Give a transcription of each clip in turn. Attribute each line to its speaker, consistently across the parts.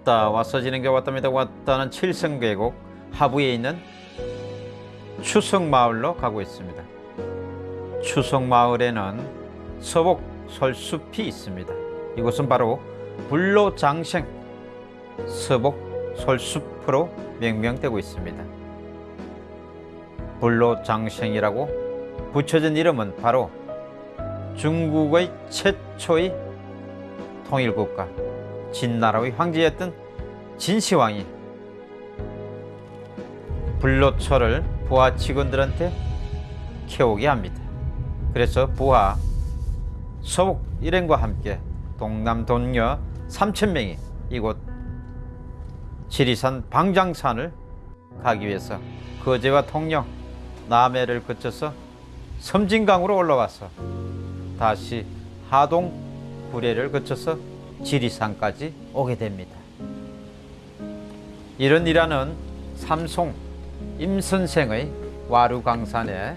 Speaker 1: 왔다 와서 지는 게 왔답니다 왔다는 칠성계곡 하부에 있는 추석마을로 가고 있습니다. 추석마을에는 서복 설숲이 있습니다. 이곳은 바로 불로장생 서복 설숲으로 명명되고 있습니다. 불로장생이라고 붙여진 이름은 바로 중국의 최초의 통일국가 진나라의 황제였던 진시황이 불로초를 부하 직원들한테 캐오게 합니다. 그래서 부하 서북 일행과 함께 동남 동녀 3천명이 이곳 지리산 방장산을 가기 위해서 거제와 통영, 남해를 거쳐서 섬진강으로 올라와서 다시 하동, 구례를 거쳐서 지리산까지 오게 됩니다. 이런 일화는 삼송 임선생의 와루강산에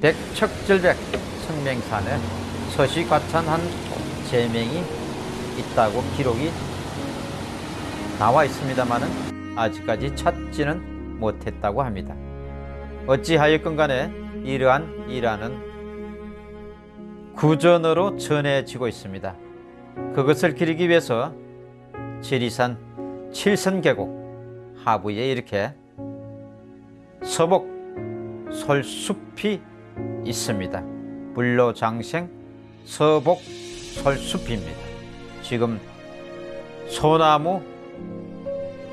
Speaker 1: 백척절백 성명산에 서시과찬한 제명이 있다고 기록이 나와 있습니다만은 아직까지 찾지는 못했다고 합니다. 어찌하였건 간에 이러한 일화는 구전으로 전해지고 있습니다. 그것을 기리기 위해서 지리산 칠선계곡 하부에 이렇게 서복 설숲이 있습니다. 불로장생 서복 설숲입니다. 지금 소나무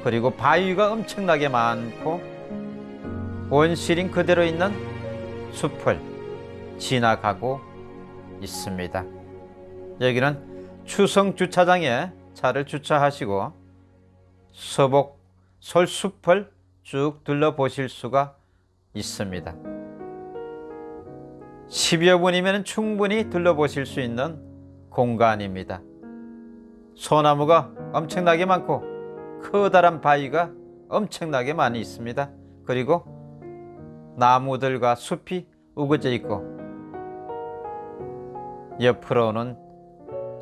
Speaker 1: 그리고 바위가 엄청나게 많고 원시린 그대로 있는 숲을 지나가고 있습니다. 여기는 추성 주차장에 차를 주차하시고 서복 솔숲을 쭉 둘러보실 수가 있습니다. 10여 분이면 충분히 둘러보실 수 있는 공간입니다. 소나무가 엄청나게 많고 커다란 바위가 엄청나게 많이 있습니다. 그리고 나무들과 숲이 우거져 있고 옆으로는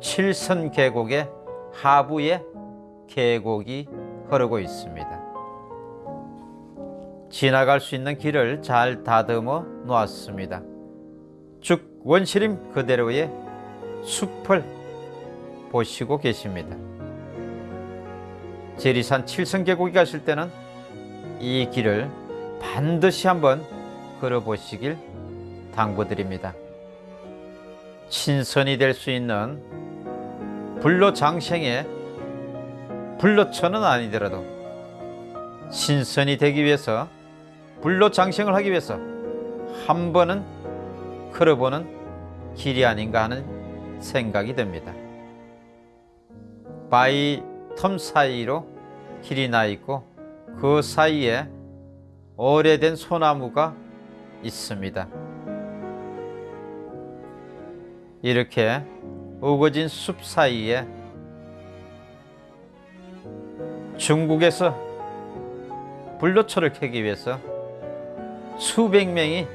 Speaker 1: 칠선 계곡의 하부에 계곡이 흐르고 있습니다. 지나갈 수 있는 길을 잘 다듬어 놓았습니다. 쭉 원시림 그대로의 숲을 보시고 계십니다. 지리산 칠성 계곡에 가실 때는 이 길을 반드시 한번 걸어보시길 당부드립니다. 친선이 될 수 있는 불로장생의 불로천은 아니더라도 신선이 되기 위해서 불로장생을 하기 위해서 한 번은 걸어보는 길이 아닌가 하는 생각이 듭니다. 바위 텀 사이로 길이 나 있고 그 사이에 오래된 소나무가 있습니다. 이렇게 우거진 숲 사이에 중국에서 불로초를 캐기 위해서 수백 명이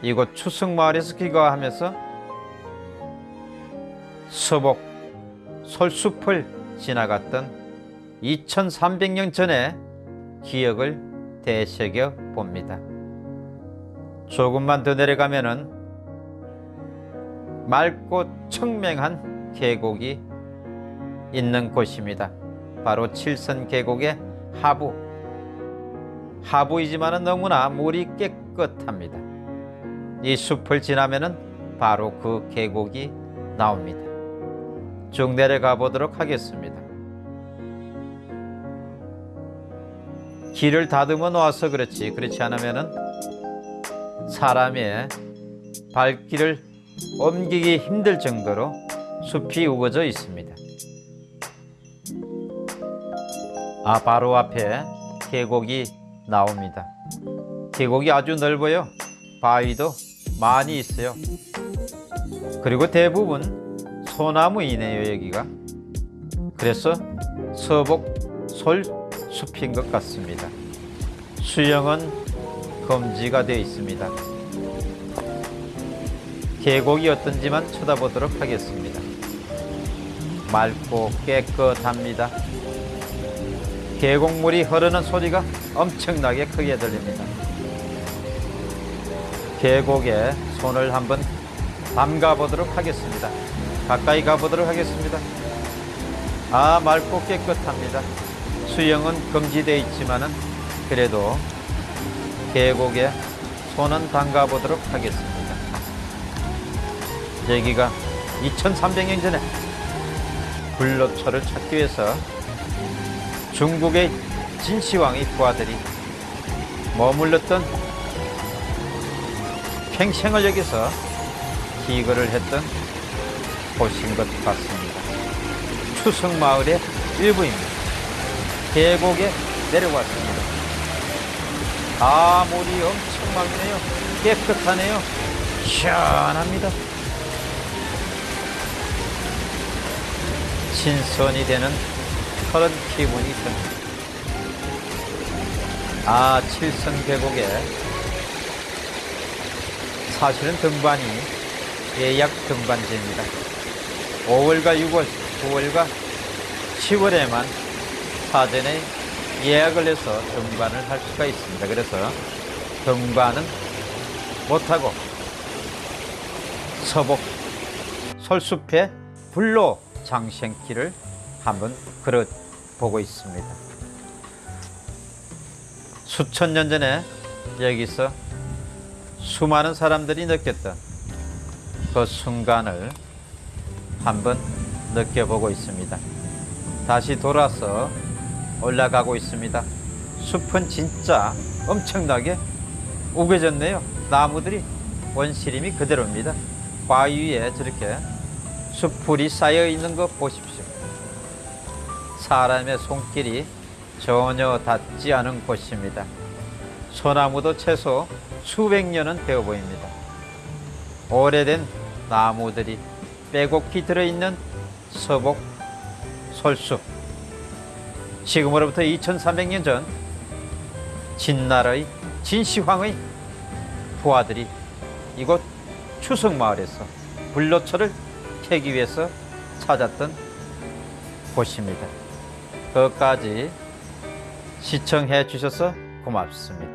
Speaker 1: 이곳 추석마을에서 귀가하면서 서복 솔숲을 지나갔던 2300년 전의 기억을 되새겨 봅니다. 조금만 더 내려가면 은 맑고 청명한 계곡이 있는 곳입니다. 바로 칠선 계곡의 하부. 하부이지만 너무나 물이 깨끗합니다. 이 숲을 지나면은 바로 그 계곡이 나옵니다. 쭉 내려가 보도록 하겠습니다. 길을 다듬어 놓아서 그렇지 그렇지 않으면은 사람의 발길을 옮기기 힘들 정도로 숲이 우거져 있습니다. 아 바로 앞에 계곡이 나옵니다. 계곡이 아주 넓어요. 바위도 많이 있어요. 그리고 대부분 소나무이네요 여기가. 그래서 서복 솔숲인 것 같습니다. 수영은 금지가 되어 있습니다. 계곡이 어떤지만 쳐다보도록 하겠습니다. 맑고 깨끗합니다. 계곡물이 흐르는 소리가 엄청나게 크게 들립니다. 계곡에 손을 한번 담가 보도록 하겠습니다. 가까이 가보도록 하겠습니다. 아, 맑고 깨끗합니다. 수영은 금지되어 있지만 은 그래도 계곡에 손은 담가 보도록 하겠습니다. 여기가 2300년 전에 불로초를 찾기 위해서 중국의 진시황의 부하들이 머물렀던 팽생을 여기서 기거를 했던 곳인 것 같습니다. 추석 마을의 일부입니다. 계곡에 내려왔습니다. 아, 물이 엄청 맑네요. 깨끗하네요. 시원합니다. 신선이 되는 그런 기분이 듭니다. 아, 칠성 계곡에 사실은 등반이 예약 등반제입니다. 5월과 6월, 9월과 10월에만 사전에 예약을 해서 등반을 할 수가 있습니다. 그래서 등반은 못하고 서복 설숲에 불로 장생길을 한번 걸어보고 있습니다. 수천 년 전에 여기서 수많은 사람들이 느꼈던 그 순간을 한번 느껴보고 있습니다. 다시 돌아서 올라가고 있습니다. 숲은 진짜 엄청나게 우겨졌네요. 나무들이 원시림이 그대로입니다. 바위에 저렇게 숲풀이 쌓여 있는 거 보십시오. 사람의 손길이 전혀 닿지 않은 곳입니다. 소나무도 최소 수백 년은 되어 보입니다. 오래된 나무들이 빼곡히 들어있는 서복 솔숲. 지금으로부터 2300년 전 진나라의 진시황의 부하들이 이곳 추석마을에서 불로초를 캐기 위해서 찾았던 곳입니다. 끝까지 시청해 주셔서 고맙습니다.